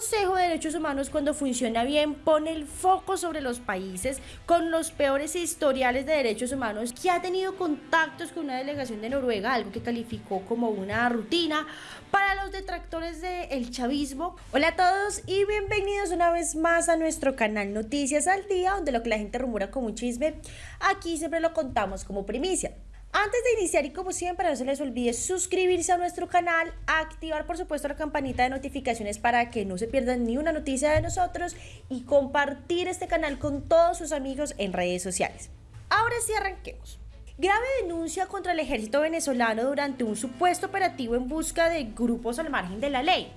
Consejo de Derechos Humanos cuando funciona bien pone el foco sobre los países con los peores historiales de derechos humanos que ha tenido contactos con una delegación de Noruega, algo que calificó como una rutina para los detractores del chavismo. Hola a todos y bienvenidos una vez más a nuestro canal Noticias al Día, donde lo que la gente rumora como un chisme, aquí siempre lo contamos como primicia. Antes de iniciar y como siempre no se les olvide suscribirse a nuestro canal, activar por supuesto la campanita de notificaciones para que no se pierdan ni una noticia de nosotros y compartir este canal con todos sus amigos en redes sociales. Ahora sí arranquemos. Grave denuncia contra el ejército venezolano durante un supuesto operativo en busca de grupos al margen de la ley.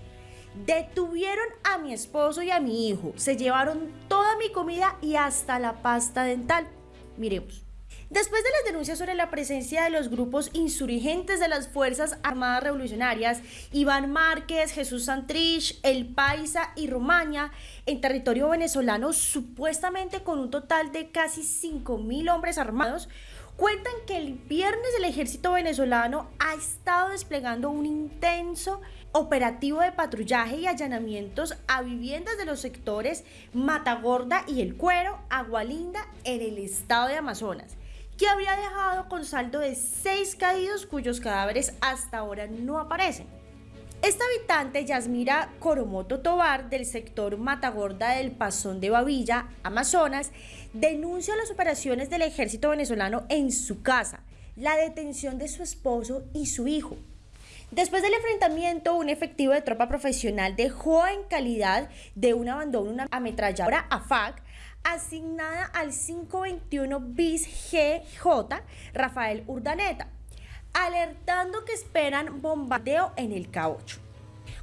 Detuvieron a mi esposo y a mi hijo, se llevaron toda mi comida y hasta la pasta dental. Miremos. Después de las denuncias sobre la presencia de los grupos insurgentes de las Fuerzas Armadas Revolucionarias, Iván Márquez, Jesús Santrich, El Paisa y Romaña, en territorio venezolano, supuestamente con un total de casi 5.000 hombres armados, cuentan que el viernes el ejército venezolano ha estado desplegando un intenso operativo de patrullaje y allanamientos a viviendas de los sectores Matagorda y El Cuero, Agualinda, en el estado de Amazonas que había dejado con saldo de seis caídos cuyos cadáveres hasta ahora no aparecen. Esta habitante, Yasmira Coromoto Tobar, del sector Matagorda del Pasón de Bavilla, Amazonas, denuncia las operaciones del ejército venezolano en su casa, la detención de su esposo y su hijo. Después del enfrentamiento, un efectivo de tropa profesional dejó en calidad de un abandono una ametralladora AFAC asignada al 521 bis GJ Rafael Urdaneta, alertando que esperan bombardeo en el K8.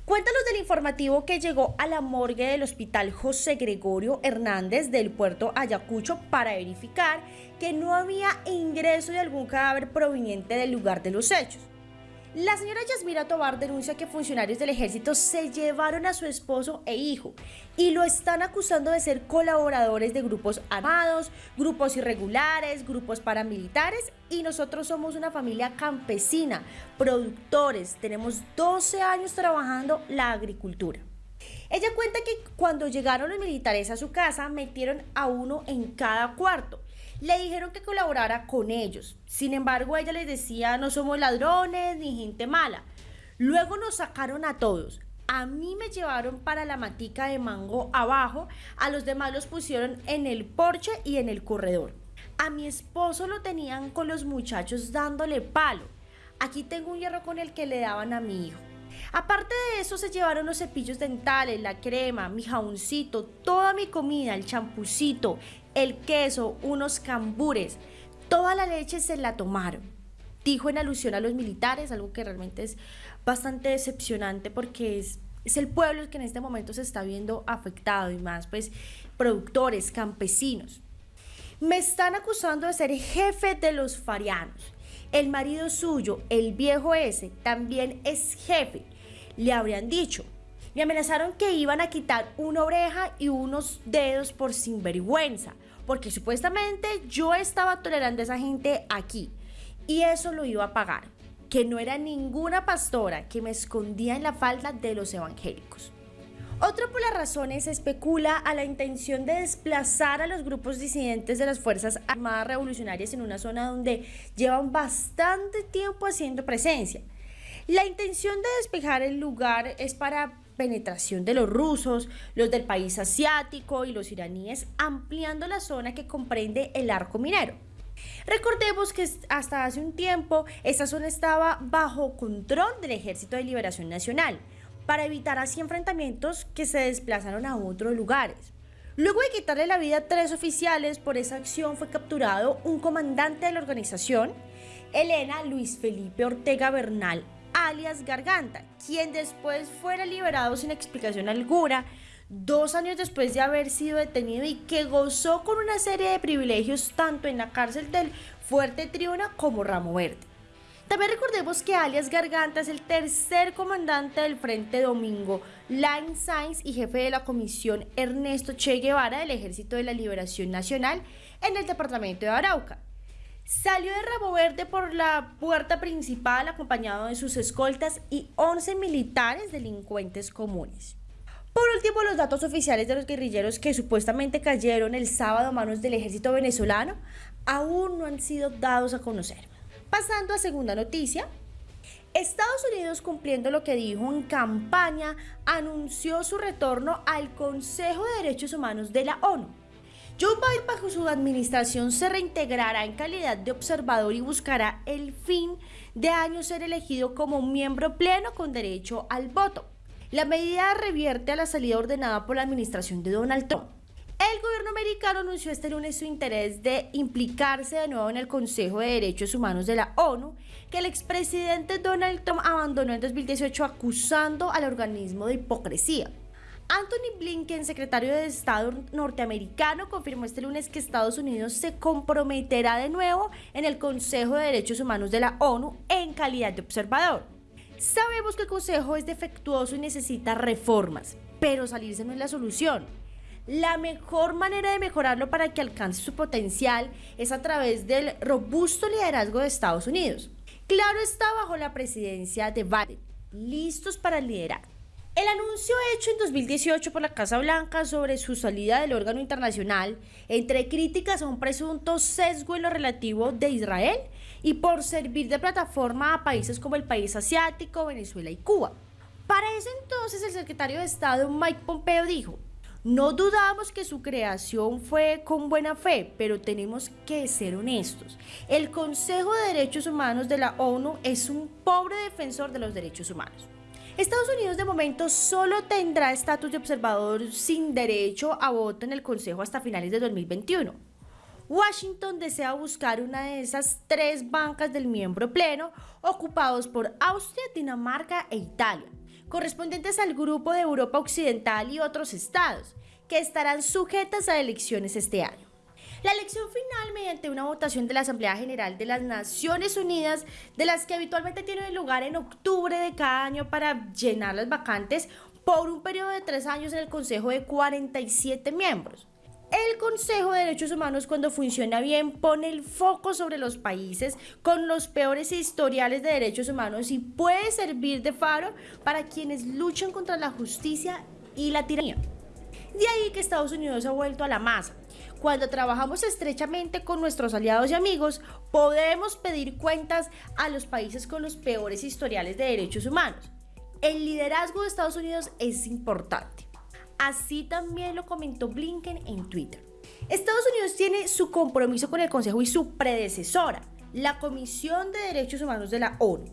Cuéntanos del informativo que llegó a la morgue del Hospital José Gregorio Hernández del puerto Ayacucho para verificar que no había ingreso de algún cadáver proveniente del lugar de los hechos. La señora Yasmira Tobar denuncia que funcionarios del ejército se llevaron a su esposo e hijo y lo están acusando de ser colaboradores de grupos armados, grupos irregulares, grupos paramilitares y nosotros somos una familia campesina, productores, tenemos 12 años trabajando la agricultura. Ella cuenta que cuando llegaron los militares a su casa metieron a uno en cada cuarto le dijeron que colaborara con ellos. Sin embargo, ella les decía, no somos ladrones ni gente mala. Luego nos sacaron a todos. A mí me llevaron para la matica de mango abajo, a los demás los pusieron en el porche y en el corredor. A mi esposo lo tenían con los muchachos dándole palo. Aquí tengo un hierro con el que le daban a mi hijo. Aparte de eso, se llevaron los cepillos dentales, la crema, mi jaboncito, toda mi comida, el champucito, el queso, unos cambures, toda la leche se la tomaron. Dijo en alusión a los militares, algo que realmente es bastante decepcionante porque es, es el pueblo el que en este momento se está viendo afectado y más pues productores, campesinos. Me están acusando de ser jefe de los farianos. El marido suyo, el viejo ese, también es jefe. Le habrían dicho, me amenazaron que iban a quitar una oreja y unos dedos por sinvergüenza, porque supuestamente yo estaba tolerando a esa gente aquí y eso lo iba a pagar, que no era ninguna pastora que me escondía en la falda de los evangélicos. Otra por las razones especula a la intención de desplazar a los grupos disidentes de las Fuerzas Armadas Revolucionarias en una zona donde llevan bastante tiempo haciendo presencia. La intención de despejar el lugar es para penetración de los rusos, los del país asiático y los iraníes, ampliando la zona que comprende el arco minero. Recordemos que hasta hace un tiempo esta zona estaba bajo control del Ejército de Liberación Nacional, para evitar así enfrentamientos que se desplazaron a otros lugares. Luego de quitarle la vida a tres oficiales por esa acción fue capturado un comandante de la organización, Elena Luis Felipe Ortega Bernal alias Garganta, quien después fuera liberado sin explicación alguna, dos años después de haber sido detenido y que gozó con una serie de privilegios tanto en la cárcel del Fuerte Triuna como Ramo Verde. También recordemos que alias Garganta es el tercer comandante del Frente Domingo Line Sainz y jefe de la comisión Ernesto Che Guevara del Ejército de la Liberación Nacional en el departamento de Arauca. Salió de Rabo Verde por la puerta principal acompañado de sus escoltas y 11 militares delincuentes comunes. Por último, los datos oficiales de los guerrilleros que supuestamente cayeron el sábado a manos del ejército venezolano aún no han sido dados a conocer. Pasando a segunda noticia, Estados Unidos, cumpliendo lo que dijo en campaña, anunció su retorno al Consejo de Derechos Humanos de la ONU. Joe Biden bajo su administración se reintegrará en calidad de observador y buscará el fin de año ser elegido como un miembro pleno con derecho al voto. La medida revierte a la salida ordenada por la administración de Donald Trump. El gobierno americano anunció este lunes su interés de implicarse de nuevo en el Consejo de Derechos Humanos de la ONU, que el expresidente Donald Trump abandonó en 2018 acusando al organismo de hipocresía. Anthony Blinken, secretario de Estado norteamericano, confirmó este lunes que Estados Unidos se comprometerá de nuevo en el Consejo de Derechos Humanos de la ONU en calidad de observador. Sabemos que el Consejo es defectuoso y necesita reformas, pero salirse no es la solución. La mejor manera de mejorarlo para que alcance su potencial es a través del robusto liderazgo de Estados Unidos. Claro está bajo la presidencia de Biden, listos para liderar. El anuncio hecho en 2018 por la Casa Blanca sobre su salida del órgano internacional, entre críticas a un presunto sesgo en lo relativo de Israel y por servir de plataforma a países como el país asiático, Venezuela y Cuba. Para ese entonces el secretario de Estado Mike Pompeo dijo, no dudamos que su creación fue con buena fe, pero tenemos que ser honestos. El Consejo de Derechos Humanos de la ONU es un pobre defensor de los derechos humanos. Estados Unidos de momento solo tendrá estatus de observador sin derecho a voto en el Consejo hasta finales de 2021. Washington desea buscar una de esas tres bancas del miembro pleno ocupados por Austria, Dinamarca e Italia correspondientes al Grupo de Europa Occidental y otros estados, que estarán sujetas a elecciones este año. La elección final mediante una votación de la Asamblea General de las Naciones Unidas, de las que habitualmente tienen lugar en octubre de cada año para llenar las vacantes por un periodo de tres años en el Consejo de 47 miembros. El Consejo de Derechos Humanos cuando funciona bien pone el foco sobre los países con los peores historiales de derechos humanos y puede servir de faro para quienes luchan contra la justicia y la tiranía. De ahí que Estados Unidos ha vuelto a la masa. Cuando trabajamos estrechamente con nuestros aliados y amigos, podemos pedir cuentas a los países con los peores historiales de derechos humanos. El liderazgo de Estados Unidos es importante. Así también lo comentó Blinken en Twitter. Estados Unidos tiene su compromiso con el Consejo y su predecesora, la Comisión de Derechos Humanos de la ONU,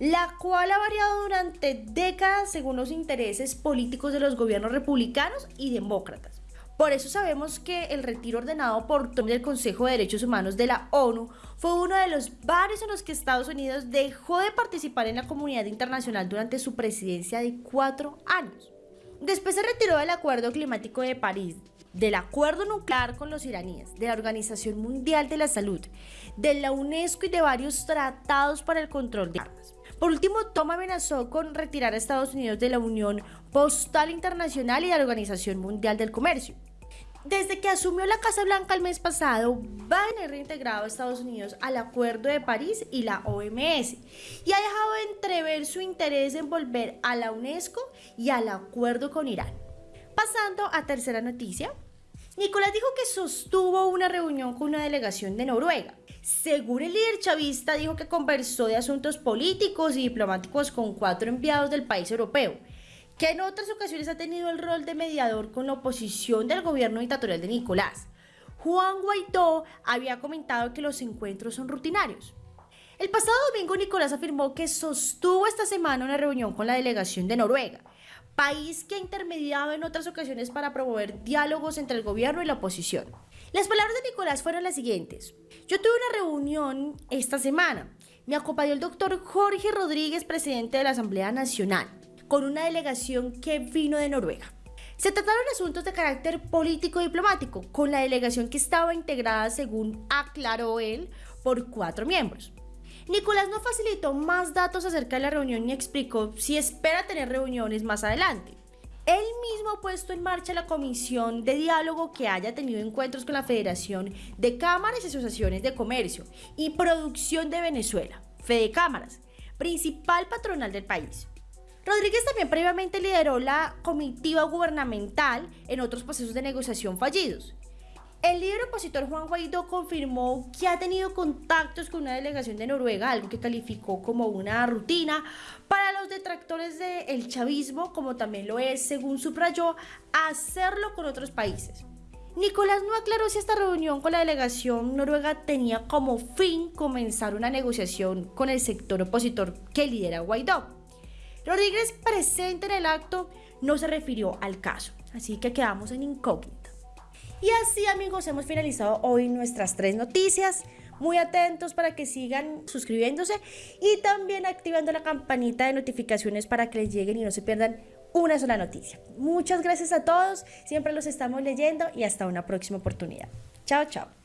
la cual ha variado durante décadas según los intereses políticos de los gobiernos republicanos y demócratas. Por eso sabemos que el retiro ordenado por del Consejo de Derechos Humanos de la ONU fue uno de los varios en los que Estados Unidos dejó de participar en la comunidad internacional durante su presidencia de cuatro años. Después se retiró del Acuerdo Climático de París, del Acuerdo Nuclear con los iraníes, de la Organización Mundial de la Salud, de la UNESCO y de varios tratados para el control de armas. Por último, Tom amenazó con retirar a Estados Unidos de la Unión Postal Internacional y de la Organización Mundial del Comercio. Desde que asumió la Casa Blanca el mes pasado, Biden ha reintegrado a Estados Unidos al Acuerdo de París y la OMS y ha dejado entrever su interés en volver a la UNESCO y al acuerdo con Irán. Pasando a tercera noticia, Nicolás dijo que sostuvo una reunión con una delegación de Noruega. Según el líder chavista, dijo que conversó de asuntos políticos y diplomáticos con cuatro enviados del país europeo que en otras ocasiones ha tenido el rol de mediador con la oposición del gobierno dictatorial de Nicolás. Juan Guaidó había comentado que los encuentros son rutinarios. El pasado domingo Nicolás afirmó que sostuvo esta semana una reunión con la delegación de Noruega, país que ha intermediado en otras ocasiones para promover diálogos entre el gobierno y la oposición. Las palabras de Nicolás fueron las siguientes. Yo tuve una reunión esta semana. Me acompañó el doctor Jorge Rodríguez, presidente de la Asamblea Nacional con una delegación que vino de Noruega. Se trataron asuntos de carácter político-diplomático, con la delegación que estaba integrada, según aclaró él, por cuatro miembros. Nicolás no facilitó más datos acerca de la reunión ni explicó si espera tener reuniones más adelante. Él mismo ha puesto en marcha la comisión de diálogo que haya tenido encuentros con la Federación de Cámaras y Asociaciones de Comercio y Producción de Venezuela, Fede Cámaras, principal patronal del país. Rodríguez también previamente lideró la comitiva gubernamental en otros procesos de negociación fallidos. El líder opositor Juan Guaidó confirmó que ha tenido contactos con una delegación de Noruega, algo que calificó como una rutina para los detractores del chavismo, como también lo es, según subrayó, hacerlo con otros países. Nicolás no aclaró si esta reunión con la delegación noruega tenía como fin comenzar una negociación con el sector opositor que lidera Guaidó. Rodríguez, presente en el acto, no se refirió al caso, así que quedamos en incógnito. Y así amigos hemos finalizado hoy nuestras tres noticias. Muy atentos para que sigan suscribiéndose y también activando la campanita de notificaciones para que les lleguen y no se pierdan una sola noticia. Muchas gracias a todos, siempre los estamos leyendo y hasta una próxima oportunidad. Chao, chao.